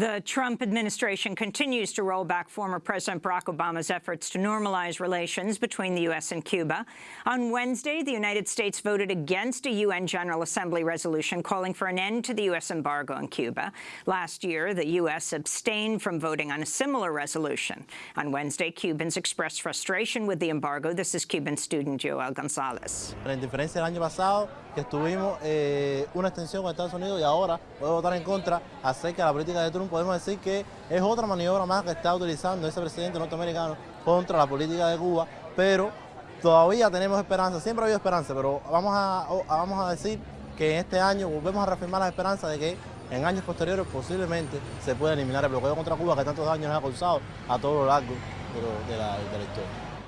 The Trump administration continues to roll back former President Barack Obama's efforts to normalize relations between the U.S. and Cuba. On Wednesday, the United States voted against a UN General Assembly resolution calling for an end to the U.S. embargo on Cuba. Last year, the U.S. abstained from voting on a similar resolution. On Wednesday, Cubans expressed frustration with the embargo. This is Cuban student Joel Gonzalez. La indiferencia del año pasado, que estuvimos eh, una extensión con Estados Unidos y ahora puedo votar en contra acerca de la política de Trump podemos decir que es otra maniobra más que está utilizando ese presidente norteamericano contra la política de Cuba, pero todavía tenemos esperanza, siempre ha habido esperanza, pero vamos a, vamos a decir que en este año volvemos a reafirmar la esperanza de que en años posteriores posiblemente se pueda eliminar el bloqueo contra Cuba que tantos daños ha causado a todo lo largo de la historia.